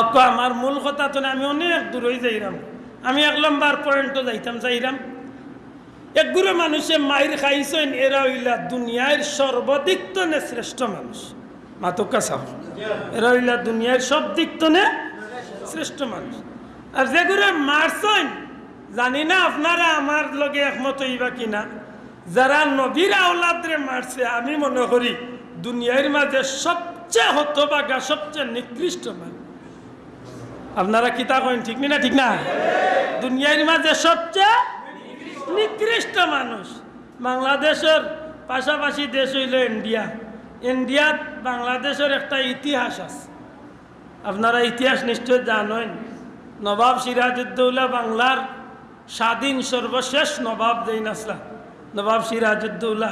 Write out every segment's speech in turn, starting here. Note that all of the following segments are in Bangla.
আক্কা আমার মূল কথা তো আমি অনেক দূরই যাইরাম। আমি এক লম্বার পয়েন্টও যাইতাম, যাইরাম। একগুলো মানুষে মায়ের খাইছেন, এরা হইলা দুনিয়ার সর্বাধিক তনে শ্রেষ্ঠ মানুষ। মাতকা সাহ এরা হইলা দুনিয়ার সব দিক তনে শ্রেষ্ঠ মানুষ। আর যেগুলো মারছেন, জানি না আপনারা আমার লগে একমত হইবা কিনা। যারা নবীর আওলাদরে মারছে, আমি মনে করি দুনিয়ার মাঝে সবচেয়ে হতবাগা সবচেয়ে নিকৃষ্ট মানুষ। আপনারা কিতা কইন, ঠিক না ঠিক না? দুনিয়ার মাঝে সবচেয়ে নিকৃষ্ট মানুষ বাংলাদেশের পাশাপাশি দেশ হইল ইন্ডিয়া। ইন্ডিয়াত বাংলাদেশের একটা ইতিহাস আছে। আপনারা ইতিহাস নিশ্চয় জানেন, নবাব সিরাজউদ্দৌলা বাংলার স্বাধীন সর্বশেষ নবাব যেইন আসলা নবাব সিরাজউদ্দৌলা।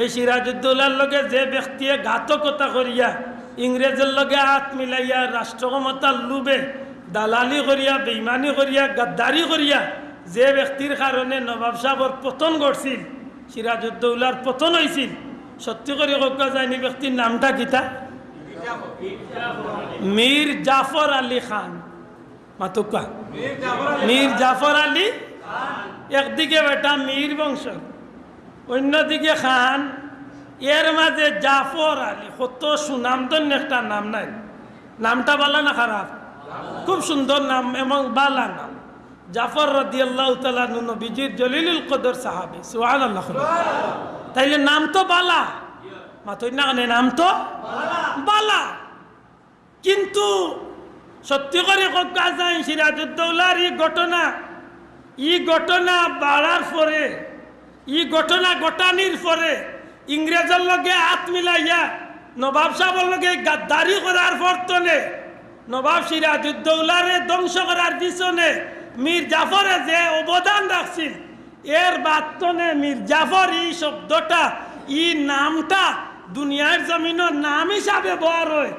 এই সিরাজউদ্দৌলার লগে যে ব্যক্তিয়ে ঘাতকতা করিয়া ইংরেজের লগে হাত মিলাইয়া রাষ্ট্র ক্ষমতার লুবে দালালি করিয়া, বেইমানি করিয়া, গাদ্দারি করিয়া যে ব্যক্তির কারণে নবাব সাহর পতন ঘটছিল সিরাজউদ্দৌলার পতন হয়েছিল সত্যি করে কোকা যায়নি ব্যক্তির নামটা গীতা মীর জাফর আলী খান। মাতুকা মীর জাফর আলী একদিকে বেটা মীর বংশ, অন্যদিকে খান। এর মাঝে জাফর আলী কত সুনামধন্য একটা নাম নাই। নামটা বালা না খারাপ খুব সুন্দর নাম এবং বালা নাম। জাফর রদি আল্লাহ নবীজির জলিলুল কদর সাহাবি। সুহান আল্লাহ তাইলে নাম তো বালা। মাতই না নাম তো বালা। কিন্তু সত্যি করে কথা যায় সিরাজউদ্দৌলার এই ঘটনা ই ঘটনা বাড়ার পরে ই ঘটনা ঘটানির পরে ইংরেজের লগে হাত মিলাইয়া নবাব সাহেবের লগে গাদ্দারি করার বর্তনে নবাব সিরাজউদ্দৌলারে ধ্বংস করার পিছনে মীর জাফরে যে অবদান রাখছিল এর বার্তনে মীর জাফর এই শব্দটা ই নামটা দুনিয়ার জমিনের নাম হিসাবে ব্যবহার হয়।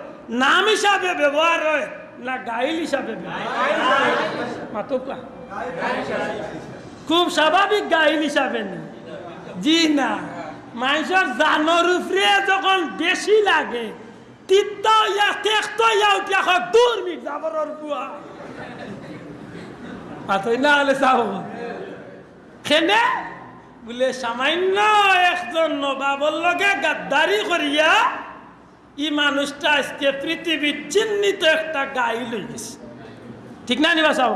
নাম হিসাবে ব্যবহার হয় না গাইল হিসাবে মাতকা খুব স্বাভাবিক গাইল হিসাবে না। জি না। মানুষের জানোর উপরে যখন বেশি লাগে তিত্ত ইয়া তেক্ত ইয়া উঠিয়া হয় দূর মিট চাব খেনে? বলে সামান্য একজন নবাবর লগে গাদ্দারি করিয়া ই মানুষটা আজকে পৃথিবীর চিহ্নিত একটা গাই লই গেছে। ঠিক না নিবা সাহ?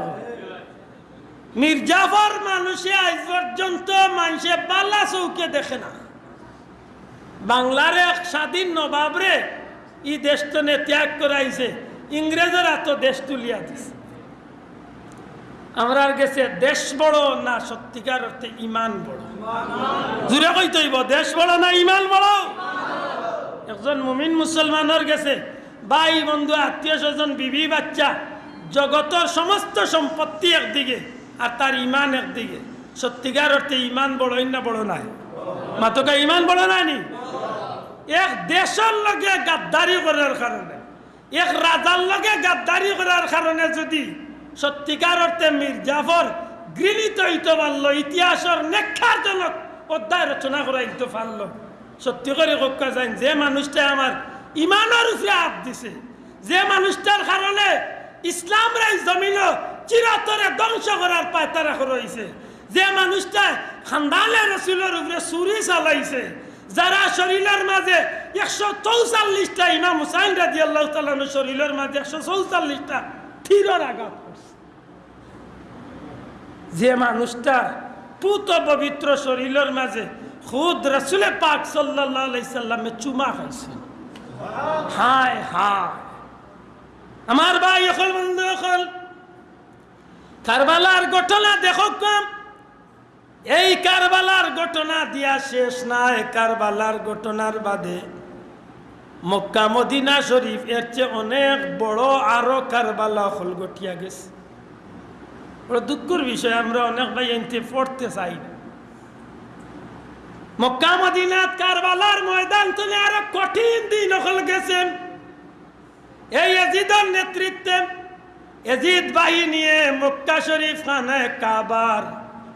মির্জাফর মানুষে আজ পর্যন্ত মানুষে বালা চৌকে দেখে না। বাংলার এক স্বাধীন নবাবরে ই দেশটনে ত্যাগ করাইছে। ইংরেজরা তো দেশ তুলিয়া দিছে। আমরা গেছে দেশ বড় না সত্যিকার অর্থে ইমান বড়। জুড়ে কইতইব দেশ বড় না ইমান বড়? একজন মুমিন মুসলমানের গেছে, ভাই, বন্ধু, আত্মীয় স্বজন, বিবি, বাচ্চা জগতের সমস্ত সম্পত্তি একদিকে আর তার ইমান একদিকে সত্যিকার অর্থে ইমান বড় না বড় নাই। মাতকা ইমান বড় নাই নি? এক দেশের লগে গাদ্দারি করার কারণে, এক রাজার লগে গাদ্দারি করার কারণে যদি সত্যিকার অর্থে মীর জাফর গৃহীত হইতে পারল, ইতিহাসের নেক্ষারজনক অধ্যায় রচনা করা হইতে পারল, সত্যি করে কক্কা যায় যে মানুষটা আমার ইমানের উপরে হাত দিছে, যে মানুষটার কারণে ইসলাম রাই জমিন চিরতরে ধ্বংস করার পায়তারা রয়েছে যে মানুষটা খান্দালে রসুলের উপরে চুরি চালাইছে যারা শরীরের মাঝে একশো চৌচাল্লিশটা ইমাম হুসাইন রাজি আল্লাহ তালানো শরীরের মাঝে একশো চৌচাল্লিশটা থিরর আঘাত যে মানুষটা পুত পবিত্র শরীরের মাঝে খুদ রসুলে পাক সাল্লামে চুমা খাইছে। হায় হায়। আমার ভাই এখন বন্ধু এখন কারবালার ঘটনা দেখো কম এই কারবালার ঘটনা দিয়া শেষ নাই, কারবালার ঘটনার বাদে মক্কা মদিনা শরীফ এর চেয়ে অনেক বড় আরও কারবালা হল গঠিয়া গেছে। দুঃখের বিষয়, আমরা অনেক ভাই এনতে পড়তে চাই মক্কা মদিনাত কারবালার ময়দান আরও কঠিন দিন হল গেছেন এই এজিদের নেতৃত্বে এজিদ বাহিনী মক্কা শরীফ খানায় কাবার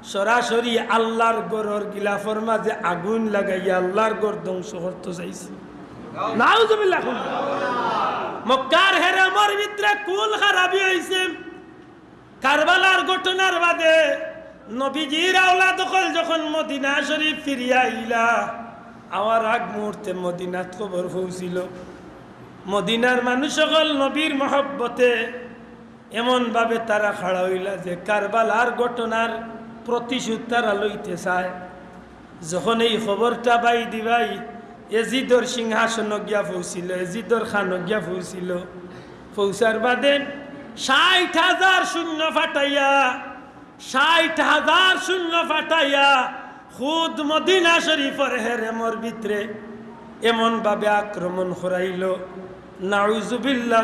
সরাসরি আল্লাহর গরর গিলাফর মাঝে আগুন লাগাইয়া আল্লাহর গর ধ্বংস করতে চাইছে। মক্কার বাদে যখন আগ মদিনাত মদিনার মানুষ সকল নবীর মহব্বতে এমন এমনভাবে তারা খাড়া হইলা যে কারবালার ঘটনার প্রতিশোধ তারা লইতে চায় যখন এই খবরটা বাই দিবাই এজিদর সিংহাসন গিয়া পৌঁছিল এজিদর খান গিয়া পৌঁছিল পৌঁছার বাদে ষাট হাজার শূন্য ফাটাইয়া ষাট হাজার শূন্য ফাটাইয়া খুদ মদিনা শরীফর হেরেমর ভিতরে এমন ভাবে আক্রমণ করাইল নাউজুবিল্লাহ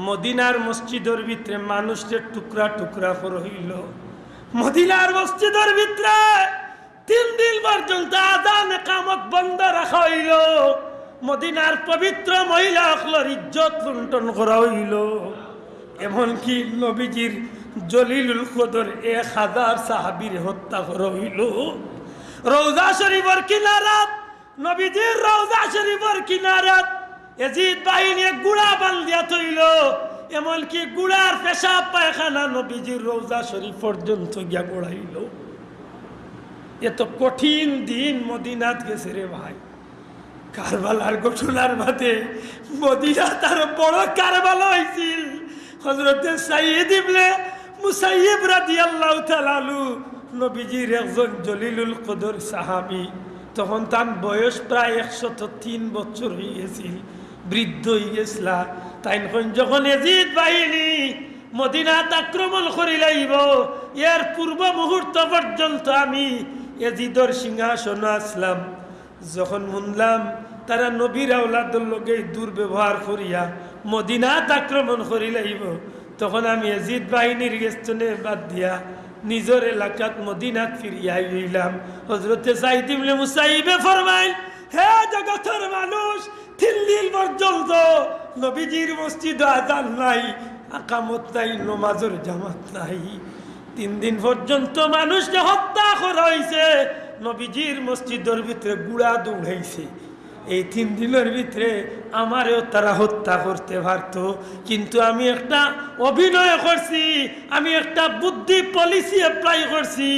মদিনার মসজিদের ভিতরে মানুষের টুকরা টুকরা হইল মদিনার মসজিদের ভিতরে তিন দিন পর্যন্ত আদান কামত বন্ধ রাখা হইল। মদিনার পবিত্র মহিলা অকলর ইজ্জত লুণ্ঠন করা হইল। এমনকি নবীজির জলিলুল কদর এক হাজার সাহাবির হত্যা করা হইল। রৌজা শরীফর কিনারাত নবীজির রৌজা শরীফর কিনারাত এজিদ বাহিনী গুড়া বান্ধিয়া থইল। এমনকি গুড়ার পেশাব পায়খানা নবীজির রৌজা শরীফ পর্যন্ত গিয়া গোড়াইল। এত কঠিন দিন মদিনাত গেছে রে ভাই। কারবালার ঘটনার বাদে মদিনা তার বড় কারবালা হয়েছিল হজরতে সাইয়েদ ইবনে মুসাইয়িব রাদিয়াল্লাহু তাআলা আনহু, নবীজির একজন জলিলুল কদর সাহাবী। তখন তার বয়স প্রায় একশত তিন বছর হয়ে গেছিল বৃদ্ধ হয়ে গেছিলা। তাই যখন এজিদ বাহিনী মদিনাত আক্রমণ করি লাইব, এর পূর্ব মুহূর্ত পর্যন্ত আমি এজিদর সিংহাসন আসলাম। যখন শুনলাম তারা নবীর আউলাদুর লগে দুর্ব্যবহার করিয়া মদিনাত আক্রমণ করি লাইব, তখন আমি এজিদ বাহিনীর গেস্তনে বাদ দিয়া নিজের এলাকাত মদিনাত ফিরিয়া হইলাম হজরতে সাইদিমলে মুসাইবে ফরমাইল, হে জগতের মানুষ তিন দিন পর্যন্ত নবীজির মসজিদ আজান নাই, আকামত নাই, নমাজের জামাত নাই। তিন দিন পর্যন্ত মানুষকে হত্যা করা হয়েছে নবীজির মসজিদের ভিতরে গুড়া দৌড়াইছে। এই তিন দিনের ভিতরে আমারেও তারা হত্যা করতে পারত। কিন্তু আমি একটা অভিনয় করছি, আমি একটা বুদ্ধি পলিসি অ্যাপ্লাই করছি।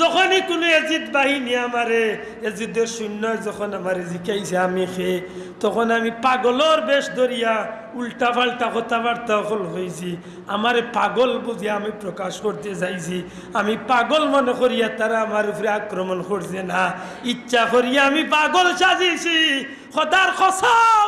যখনই কোনো এজিদ বাহিনী আমারে, এজিদের শূন্য যখন আমারে জিকাইছে আমি খেয়ে তখন আমি পাগলর বেশ ধরিয়া উল্টা পাল্টা কথাবার্তা হল হয়েছি আমারে পাগল বুঝিয়া আমি প্রকাশ করতে চাইছি আমি পাগল মনে করিয়া তারা আমার উপরে আক্রমণ করছে না। ইচ্ছা করিয়া আমি পাগল সাজিয়েছি খদার খসম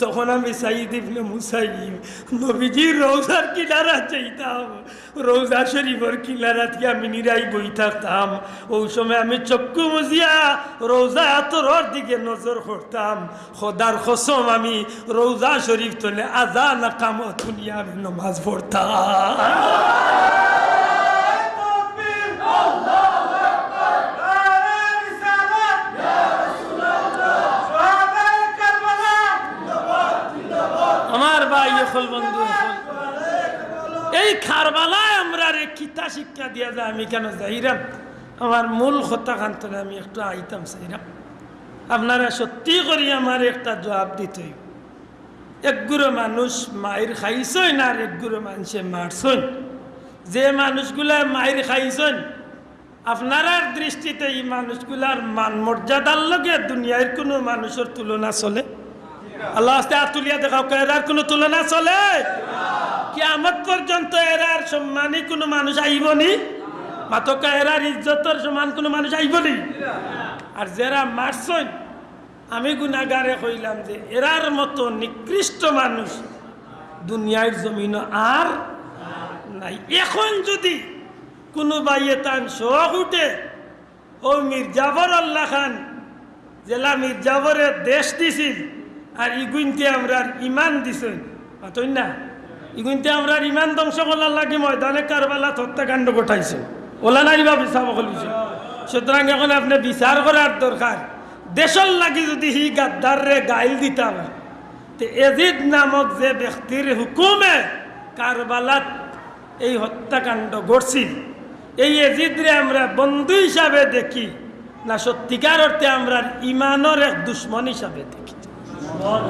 তখন আমি সাইদ ইবনে মুসাইব নবীজির রৌজার কিনারা চাইতাম রৌজা শরীফর কিনারা থেকে আমি নিরাই বই থাকতাম ওই সময় আমি চক্ষু মুজিয়া রৌজা আতরর দিকে নজর করতাম খোদার খসম আমি রৌজা শরীফ তোলে আজান কামত শুনিয়া আমি নমাজ পড়তাম এখন বন্ধু এই খারবালায় আমরা রে কিতা শিক্ষা দিয়া যায়, আমি কেন যাইরাম? আমার মূল কথা খান্তনে আমি একটু আইতাম চাইরাম আপনারা সত্যি করি আমার একটা জবাব দিতে একগুলো মানুষ মায়ের খাইছই না আর একগুলো মানুষে মারছই? যে মানুষগুলা মায়ের খাইছন আপনার দৃষ্টিতে এই মানুষগুলার মান মর্যাদার লগে দুনিয়ার কোনো মানুষের তুলনা চলে? আল্লাহ আস্তে হাত তুলিয়া দেখাও এরার কোনো তুলনা চলে? কি আমার পর্যন্ত এরার সম্মানী কোনো মানুষ আইবনি? মাতকা এরার ইজ্জতর সমান কোনো মানুষ আইবনি? আর যারা মারছন, আমি গুণাগারে কইলাম যে এরার মতো নিকৃষ্ট মানুষ দুনিয়ার জমিন আর নাই। এখন যদি কোনো বাইয়ে তান শোক উঠে, ও মির্জাফর আল্লাহ খান, জেলা মির্জাফরের দেশ দিছিল আর ইগুইনতে আমরা ইমান দিছেন। পাতই না? ইগুনতে আমরা ইমান ধ্বংস করার লাগি ময়দানে কারবালা হত্যাকাণ্ড ঘটাইছে। ওলা নাই বা বিচার বলিছে সুতরাং এখন আপনি বিচার করার দরকার দেশর লাগি যদি হি গাদ্দার রে গাইল দিতাম তে এজিদ নামক যে ব্যক্তির হুকুমে কারবালাত এই হত্যাকাণ্ড ঘটছিল, এই এজিদরে আমরা বন্ধু হিসাবে দেখি, না সত্যিকার অর্থে আমরা ইমানের এক দুশ্মন হিসাবে দেখি।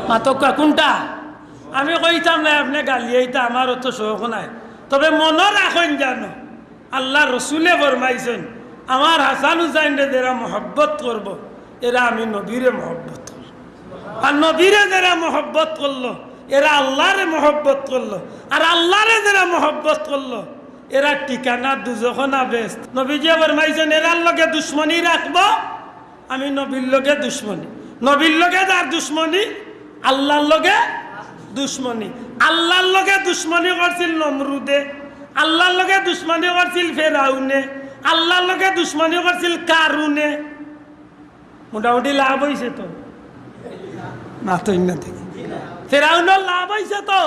মাতকা কোনটা? আমি কইতাম না, আপনি গালি এইটা আমার অত শোক নাই। তবে মনে রাখেন জানো, আল্লাহ রসুলে ফরমাইছেন আমার হাসান হুসাইন যারা মহব্বত করব এরা আমি নবীরে মহব্বত করব আর নবীরে যারা মহব্বত করল এরা আল্লাহরে মহব্বত করল আর আল্লাহরে যারা মহব্বত করল এরা ঠিকানা দুজখনা বেস্ট নবীজি ফরমাইছেন এরার লগে দুশ্মনী রাখব আমি নবীর লগে দুশ্মনী। নবীর লগে যার দুশ্মনী, আল্লাহর লগে দুশ্মনী। আল্লাহর লগে দুশ্মনী করছিল নমরুদে, আল্লাহর লগে দুশ্মনী করছিল ফেরাউনে, আল্লাহর লগে দুশ্মনী করছিল কারুনে। মোটামুটি লাভ হয়েছে তো? না তো না দেখি ফেরাউনের লাভ হয়েছে তো?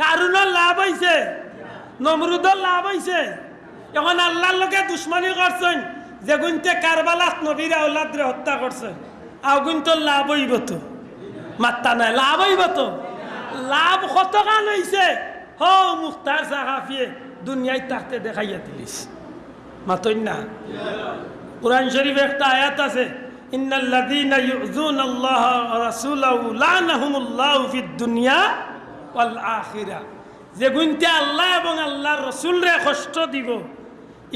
কারুনের লাভ হয়েছে নমরুদের লাভ হয়েছে এখন আল্লাহর লোকে দুশ্মনী করছেন, যে গুনতে কারবালাত নবীর আউলাদরে হত্যা করছেন। আগুন তো লাভ হইব তো মাত্তা নাই লাভ হইব তো লাভ কত গান হয়েছে হো মুখতার সাহাফিয়ে দুনিয়ায় তাকতে দেখাইয়া দিলিস মাতই না? কোরআন শরীফে একটা আয়াত আছে, ইন্নাল্লাযীনা ইউযুনা আল্লাহ রাসূলাহু লানাহুমুল্লাহু ফিদ দুনিয়া ওয়াল আখিরা. যে গুনতে আল্লাহ এবং আল্লাহর রসুলরে কষ্ট দিব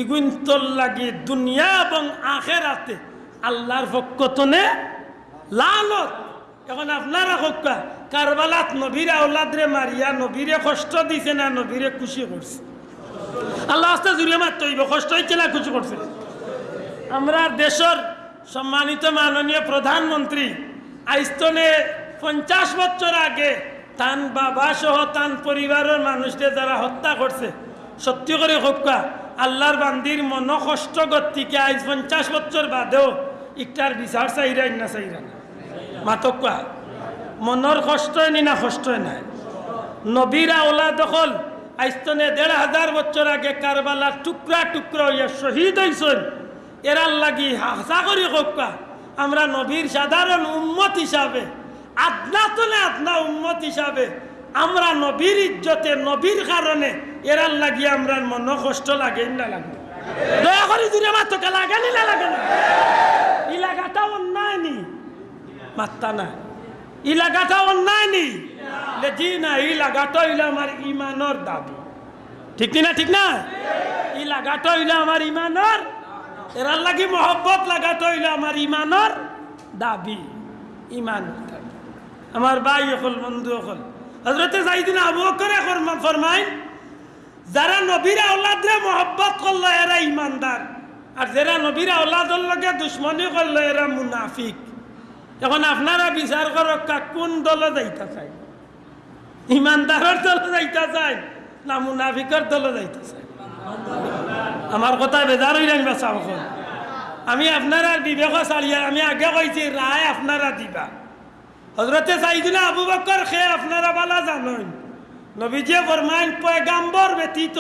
ইগুন্তর লাগি দুনিয়া এবং আখেরাতে আল্লাহর পক্ষতনে লালত। এখন আপনারা হক্কা, কারবালাত নবীরে আউলাদরে মারিয়া, নবীরে কষ্ট দিছে না, নবীরে খুশি করছে। আল্লাহ আস্তে জুড়ে মারতে হইব কষ্ট হচ্ছে না, খুশি করছে। আমরা দেশের সম্মানিত মাননীয় প্রধানমন্ত্রী, আইস্তনে পঞ্চাশ বছর আগে তান বাবা সহ তান পরিবারের মানুষদের যারা হত্যা করছে, সত্যি করে হক্কা, আল্লাহর বান্দির মন কষ্ট গতিকে আজ পঞ্চাশ বছর বাদেও ইকটার বিচার চাইরাই না চাইরা না। মাতকা মনের কষ্ট নি না কষ্টই নাই। নবীরা ওলা দখল আইস্তনে দেড় হাজার বছর আগে কারবালার টুকরা টুকরা হইয়া শহীদ হয়েছেন এরার লাগি হাসা করি হক্কা আমরা নবীর সাধারণ উম্মত হিসাবে আদনা তোলে আদনা উম্মত হিসাবে আমরা নবীর ইজ্জতে নবীর কারণে এরার লাগি আমরা মন কষ্ট লাগে না লাগে দয়া করে দূরে মাত্রকে লাগে নি লাগে না ইলাকাটা অন্যায় নি? মাত্তা না ইলাকাটা অন্যায় নি জি না এই লাগাটা হইলে আমার ইমানর দাবি। ঠিক না ঠিক না? এই লাগাটা হইলে আমার ইমানর, এরার লাগি মহব্বত লাগাটা হইলে আমার ইমানর দাবি, ইমান। আমার ভাই হল বন্ধু হল হজরতে যাইদিন আবু করে ফরমাইন, যারা নবীর আওলাদরে মহব্বত করল, এরা ইমানদার। আর যারা নবীর আওলাদর লগে দুশ্মনী করল, এরা মুনাফিক। এখন আপনারা বিচার করক কা কোন দলে যাইতা চাই? ইমানদারের দলে যাইতা চাই না মুনাফিকের দলে যাইতা চাই? আমার কথা বেজার হই রাখবা চাও আমি আপনারা বিবেক চালিয়ে আমি আগে কইছি রায় আপনারা দিবা। হজরতে চাইদিনা আবু বকর খে আপনারা বালা জানেন নবীজিয়ে ফরমাইন পয়গাম্বর ব্যতীত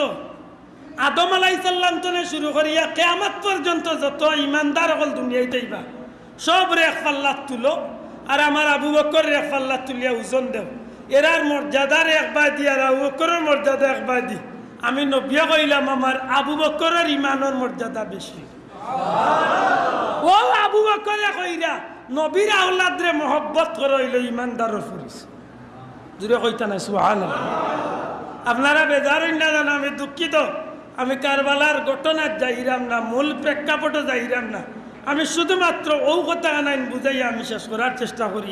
আদম আলাইসাল্লাম তনে শুরু করিয়া কেয়ামত পর্যন্ত যত ইমানদার হল দুনিয়ায় দেইবা সব রেখ পাল্লাত তুলো। আর আমার আবু বকর রেখ পাল্লাত তুলিয়া ওজন দেও। এরার মর্যাদার একবার দি, আর আবু বকরের মর্যাদা একবার দি। আমি নবিয়া কইলাম, আমার আবু বকরের ইমানের মর্যাদা বেশি। ও আবু বকরে কইরা, নবীর আওলাদরে মহব্বত করে হইল ইমানদারের ফুরিস জুড়ে কইতা নাই সুহান আপনারা বেজার না জানা, আমি দুঃখিত। আমি কারবালার ঘটনার যাইরাম না, মূল প্রেক্ষাপটে যাইরাম না। আমি শুধুমাত্র ও কথা আনাইন বুঝাইয়া আমি শেষ করার চেষ্টা করি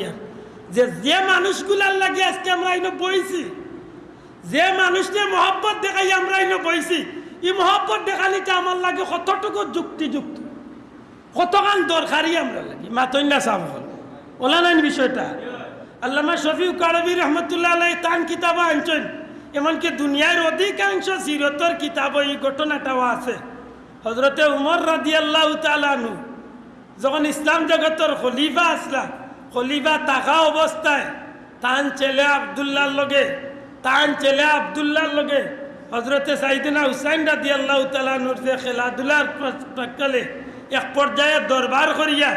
যে যে মানুষগুলার লাগে আজকে আমরা এনে বইছি, যে মানুষকে মহব্বত দেখাই আমরা এনে বইছি, এই মহব্বত দেখালিটা আমার লাগে কতটুকু যুক্তিযুক্ত? কতখান দরকারি আমরা লাগি? মাতন্যা সাহ হল ওলা নাইন বিষয়টা? আল্লামা শফিউ কারবি রহমতুল্লাহ আলাই তান কিতাব আনছেন। এমনকি দুনিয়ার অধিকাংশ সিরতর কিতাব এই ঘটনাটাও আছে। হজরতে উমর রাদি আল্লাহ তালানু যখন ইসলাম জগতের খলিফা আসলা, খলিফা থাকা অবস্থায় তান ছেলে আবদুল্লাহর লগে তান ছেলে আবদুল্লাহর লগে হজরতে সাইদিনা হুসাইন রাদি আল্লাহ তালানুর যে খেলাধুলার প্রাককালে এক পর্যায়ে দরবার করিয়া,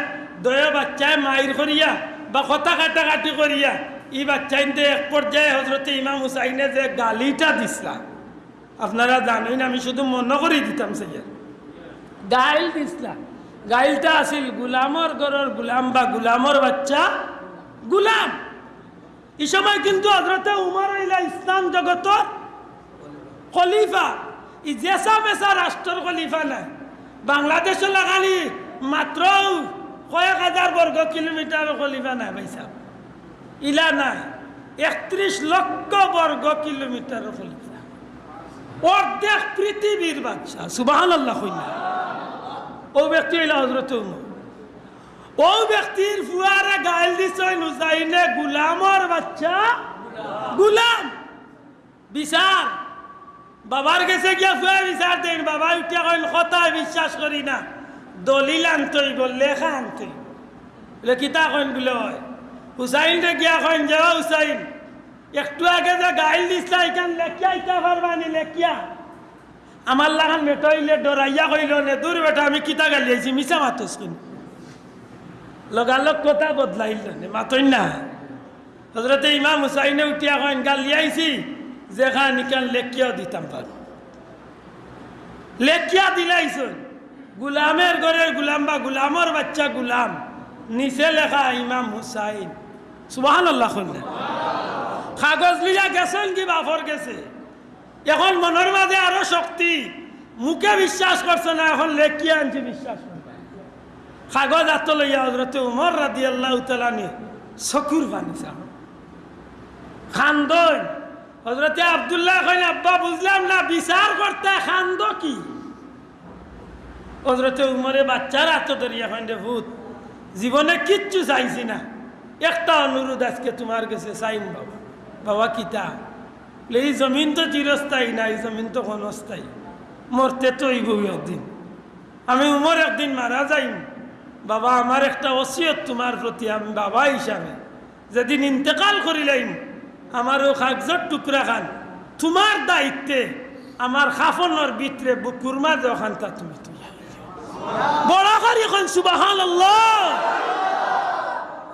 দয়া বাচ্চায় মাইর করিয়া বা কথা কাটাকাটি করিয়া ই বাচ্চাইনতে এক পর্যায়ে হজরতে ইমাম হুসাইনে যে গালিটা দিসলা। আপনারা জানেন আমি শুধু মনে করে দিতাম সেইয়ার গাইল দিসলা। গাইলটা আছিল গুলামর গরর গুলাম বা গুলামর বাচ্চা গুলাম। এই সময় কিন্তু হজরতে উমর ইলা ইসলাম জগত খলিফা। ই জেসা মেসা রাষ্ট্রের খলিফা নাই। বাংলাদেশ লাগালি মাত্র কয়েক হাজার বর্গ কিলোমিটার খলিফা নাই ভাই সাহেব ইলা নাই, একত্রিশ লক্ষ বর্গ কিলোমিটার খলিফা। অর্ধেক পৃথিবীর বাদশাহ সুবাহ আল্লাহ ও ব্যক্তি হইল হজরত ও ব্যক্তির ফুয়ারে গাইল দিছই গুলামর বাচ্চা গুলাম বিচার বাবার গেছে গিয়া ফুয়া বিচার দেন বাবা উঠিয়া কইল কথায় বিশ্বাস করি না দলিল আনতই বল লেখা আনতই বলে কিতা কইন বলে হুসাইন রে গিয়া কইন যাও হুসাইন একটু আগে যে গাইল দিছলা এখান লেখিয়া ইটা পারবানি লেখিয়া আমার লাগান মেটাইলে ডরাইয়া কইল নে, দূর বেটা, আমি কিতা গালি আইছি মিছা মাতস কিন্তু। লগালগ কথা বদলাইল নে মাতই না। হজরতে ইমাম হুসাইনে উঠিয়া কইন, গালি আইছি যেখান নিকান লেখিয়াও দিতাম পারো। লেখিয়া দিলাইছন। গুলামের ঘরের গুলাম বা গুলামর বাচ্চা গুলাম, নিচে লেখা ইমাম হুসাইন। সুবাহান আল্লাহ কাগজ লিয়া গেছেন কি বাফর গেছে? এখন মনের মাঝে আরও শক্তি। মুখে বিশ্বাস করছে না, এখন লেখিয়া আনছে বিশ্বাস কাগজ আত লইয়া হজরতে উমর রাদি আল্লাহ তালানি চকুর পানি চাও খান্দন। হজরতে আবদুল্লাহ কইন, আব্বা, বুঝলাম না, বিচার করতে খান্দ কি? হজরতে উমরে বাচ্চার হাত ধরিয়া কইন রে ভূত, জীবনে কিচ্ছু চাইছি না। একটা অনুরোধ আজকে তোমার কাছে চাইম বাবা। বাবা কিতা এই জমিন তো চিরস্থায়ী, না, এই জমিন তো ক্ষণস্থায়ী। মরতে তো এই একদিন। আমি উমর একদিন মারা যাইম। বাবা, আমার একটা ওসিয়ত তোমার প্রতি, আমি বাবা হিসাবে। যেদিন ইন্তেকাল করিলাইম আমারও কাগজর টুকরা খান। তোমার দায়িত্বে, আমার খাফনের ভিতরে বুকুর মাঝে ওখানটা তুমি বড় করি এখন সুবাহান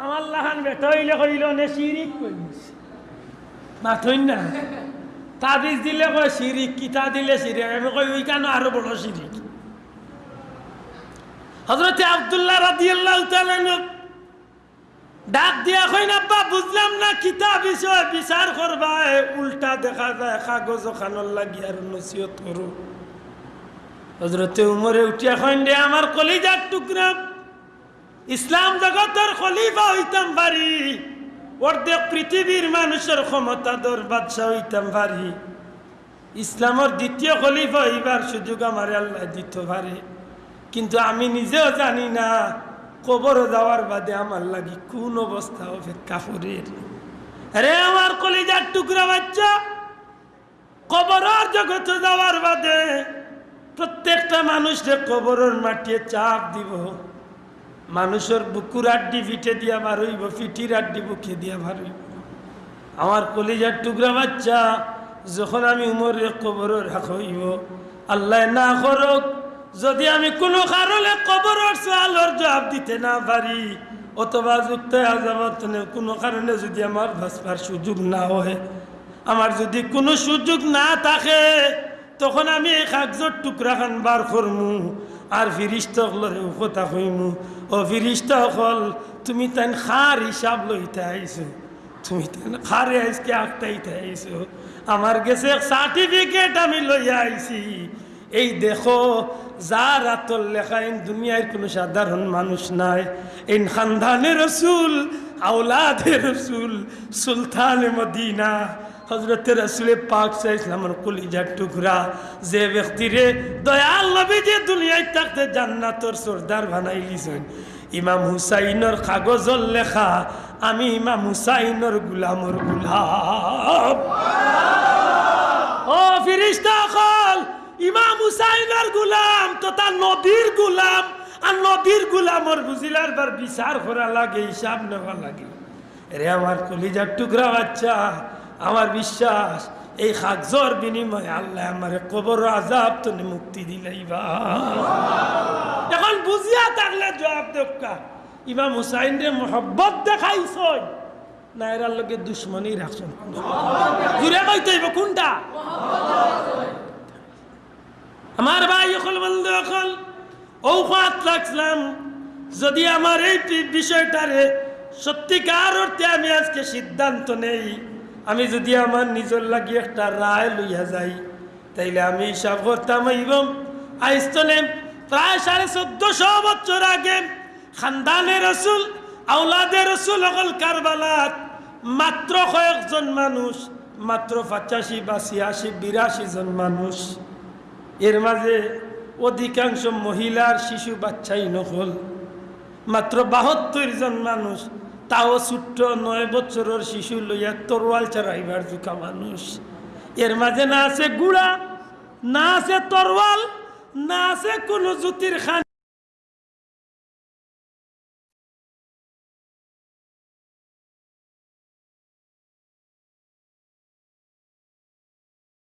আমার লাহান বেটা হইলে কইল, নে শিরিক কইস। মাথইন না। তাবিজ দিলে কয় শিরিক, কিতা দিলে শিরিক আমি কই ওই কেন আরও বড় শিরিক? হজরতে আবদুল্লাহ রাদিয়াল্লাহু তাআলা ডাক দিয়া কই না আব্বা, বুঝলাম না কিতা বিষয়, বিচার করবা উল্টা দেখা যায়, কাগজ খানর লাগি আর নসিহত করো। হজরতে উমরে উঠিয়া কইন দে আমার কলিজার টুকরা, ইসলাম জগতের খলিফা হইতাম পারি অর্ধেক পৃথিবীর মানুষের ক্ষমতা দর বাদশাহ হইতাম পারি ইসলামের দ্বিতীয় খলিফা হইবার সুযোগ আমার আল্লাহ দিতে পারে কিন্তু আমি নিজেও জানি না, কবর যাওয়ার বাদে আমার লাগি কোন অবস্থা অপেক্ষা করে রে আমার কলিজার টুকরা বাচ্চা, কবরের জগতে যাওয়ার বাদে প্রত্যেকটা মানুষকে কবরের মাটিয়ে চাপ দিব। মানুষের বুকুর আড্ডি পিঠে দিয়া বার হইব ফিটির আড্ডি বুকে দিয়া বার হইব আমার কলিজার টুকরা বাচ্চা, যখন আমি উমরের কবর রাখ হইব, আল্লাহ না করক, যদি আমি কোনো কারণে কবরের সোয়ালোর জবাব দিতে না পারি, অথবা যুক্ত কোনো কারণে যদি আমার ভাসবার সুযোগ না হয়, আমার যদি কোনো সুযোগ না থাকে, তখন আমি এই কাগজর টুকরা খান বার করমু। আর ফিরিস্ত হলরে কথা কইমু। ও ফিরিস্ত হল তুমি তাই খার হিসাব লইতে আইছো। তুমি তাই খারে আইসকে আঁকতাইতে আইছো। আমার গেছে সার্টিফিকেট আমি লইয়া আইছি। এই দেখো, যার আতল লেখা ইন দুনিয়ার কোনো সাধারণ মানুষ নাই। ইন খানদানে রসুল আউলাদে রসুল, সুলতান মদিনা। হজরত রসুল পাক ইসলামের কলিজার টুকরা, যে ব্যক্তিরে দয়াল নবী যে দুনিয়ায় থাকতে জান্নাতর সর্দার বানাই লিছেন। ইমাম হুসাইনের কাগজর লেখা, আমি ইমাম হুসাইনের গুলামর গুলাম। ও ফিরিস্তা কল ইমাম হুসাইনের গুলাম তথা নবীর গুলাম, আর নবীর গুলামর বুঝিলার বার বিচার করা লাগে, হিসাব নেওয়া লাগে। রে আমার কলিজার টুকরা বাচ্চা আমার বিশ্বাস, এই খাকজর বিনিময়ে আল্লাহ আমার কবর আজাব তুমি মুক্তি দিলাইবা এখন বুঝিয়া থাকলে জবাব দেখা ইমাম হুসাইন রে মোহব্বত দেখাইছ না এরার লগে দুশ্মনী রাখছেন। জুড়ে কইতে হইব কোনটা? আমার ভাই অকল, বন্ধু ও হাত লাগলাম যদি আমার এই বিষয়টারে সত্যিকার অর্থে আমি আজকে সিদ্ধান্ত নেই আমি যদি আমার নিজের লাগি একটা রায় লইয়া যাই, তাইলে আমি হিসাব করতাম এবং আইস্তনে প্রায় সাড়ে চোদ্দশো বছর আগে খানদানে রসুল আউলাদে রসুল অকল কারবালাত, মাত্র কয়েকজন মানুষ, মাত্র পঁচাশি বা ছিয়াশি, বিরাশি জন মানুষ। এর মাঝে অধিকাংশ মহিলার শিশু বাচ্চাই নকল। মাত্র বাহাত্তর জন মানুষ তাও ছোট্ট নয় বছরের শিশু লইয়া তরোয়াল চারাইবার জুকা মানুষ। এর মাঝে না আছে গুড়া, না আছে তরোয়াল, না আছে কোনো জ্যোতির খান।